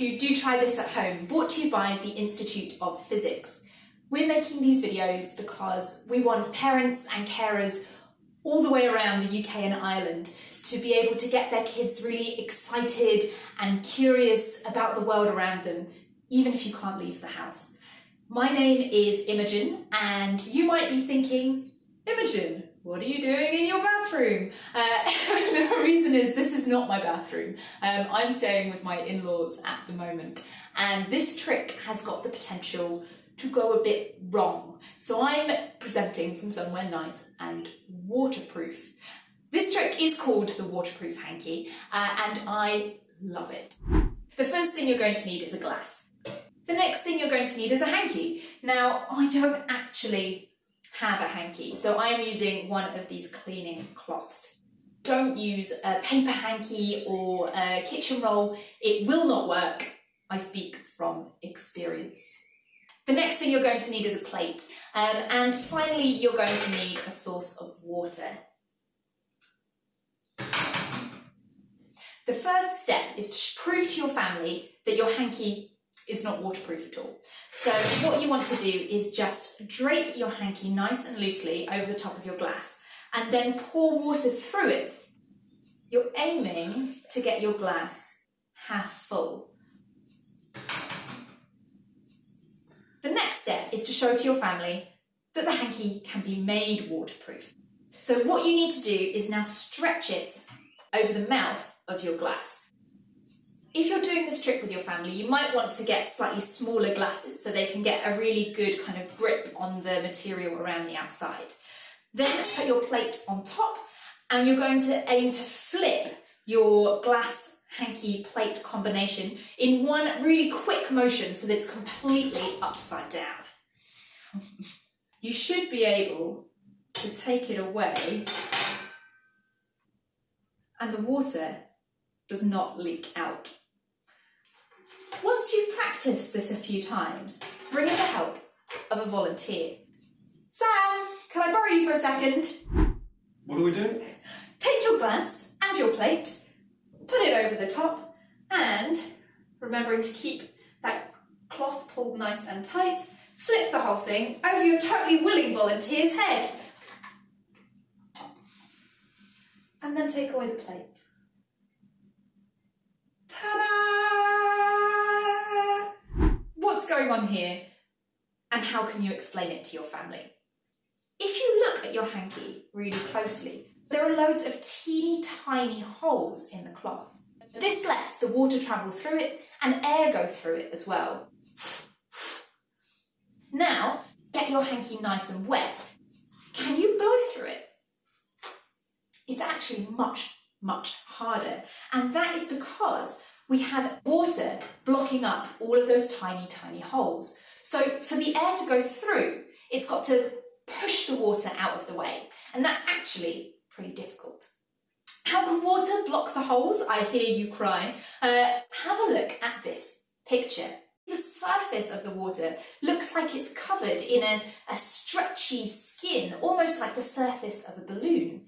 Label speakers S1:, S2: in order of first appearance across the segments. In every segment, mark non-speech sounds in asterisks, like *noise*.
S1: to Do Try This at Home, brought to you by the Institute of Physics. We're making these videos because we want parents and carers all the way around the UK and Ireland to be able to get their kids really excited and curious about the world around them, even if you can't leave the house. My name is Imogen, and you might be thinking, Imogen, what are you doing in your bathroom? Uh, *laughs* the reason is this is not my bathroom. Um, I'm staying with my in-laws at the moment, and this trick has got the potential to go a bit wrong. So I'm presenting from somewhere nice and waterproof. This trick is called the waterproof hanky, uh, and I love it. The first thing you're going to need is a glass. The next thing you're going to need is a hanky. Now, I don't actually have a hanky. So I'm using one of these cleaning cloths. Don't use a paper hanky or a kitchen roll. It will not work. I speak from experience. The next thing you're going to need is a plate. Um, and finally, you're going to need a source of water. The first step is to prove to your family that your hanky is not waterproof at all. So what you want to do is just drape your hanky nice and loosely over the top of your glass and then pour water through it. You're aiming to get your glass half full. The next step is to show to your family that the hanky can be made waterproof. So what you need to do is now stretch it over the mouth of your glass. If you're doing this trick with your family, you might want to get slightly smaller glasses so they can get a really good kind of grip on the material around the outside. Then put your plate on top and you're going to aim to flip your glass hanky plate combination in one really quick motion so that it's completely upside down. *laughs* you should be able to take it away and the water does not leak out. Once this a few times, bring in the help of a volunteer. Sam, can I borrow you for a second?
S2: What are we doing?
S1: Take your glass and your plate, put it over the top, and remembering to keep that cloth pulled nice and tight, flip the whole thing over your totally willing volunteer's head. And then take away the plate. Going on here and how can you explain it to your family? If you look at your hanky really closely, there are loads of teeny tiny holes in the cloth. This lets the water travel through it and air go through it as well. Now, get your hanky nice and wet. Can you blow through it? It's actually much, much harder. And that is because we have water blocking up all of those tiny, tiny holes. So for the air to go through, it's got to push the water out of the way. And that's actually pretty difficult. How can water block the holes? I hear you cry. Uh, have a look at this picture. The surface of the water looks like it's covered in a, a stretchy skin, almost like the surface of a balloon.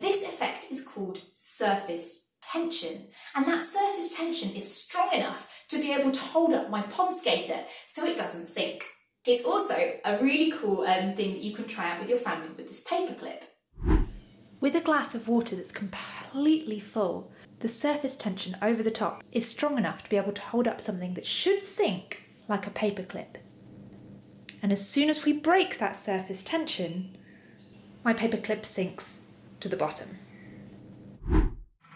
S1: This effect is called surface tension. And that surface tension is strong enough to be able to hold up my pond skater so it doesn't sink. It's also a really cool um, thing that you can try out with your family with this paper clip. With a glass of water that's completely full, the surface tension over the top is strong enough to be able to hold up something that should sink like a paper clip. And as soon as we break that surface tension, my paper clip sinks to the bottom.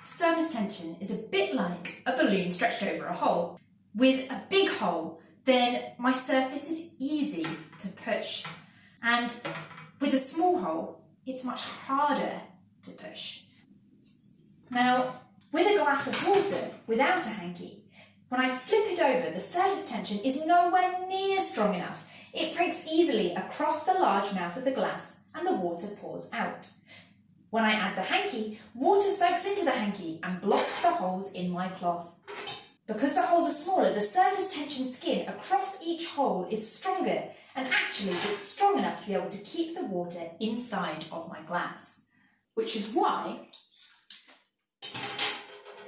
S1: Surface tension is a bit like a balloon stretched over a hole. With a big hole, then my surface is easy to push. And with a small hole, it's much harder to push. Now, with a glass of water without a hanky, when I flip it over, the surface tension is nowhere near strong enough. It breaks easily across the large mouth of the glass and the water pours out. When I add the hanky, water soaks into the hanky and blocks the holes in my cloth. Because the holes are smaller, the surface tension skin across each hole is stronger and actually it's strong enough to be able to keep the water inside of my glass. Which is why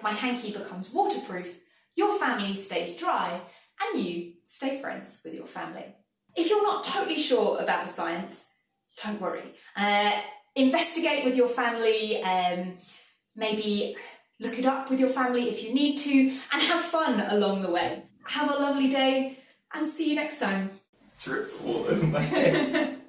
S1: my hanky becomes waterproof, your family stays dry and you stay friends with your family. If you're not totally sure about the science, don't worry. Uh, investigate with your family, um, maybe look it up with your family if you need to, and have fun along the way. Have a lovely day and see you next time.
S2: Dripped all over my head. *laughs*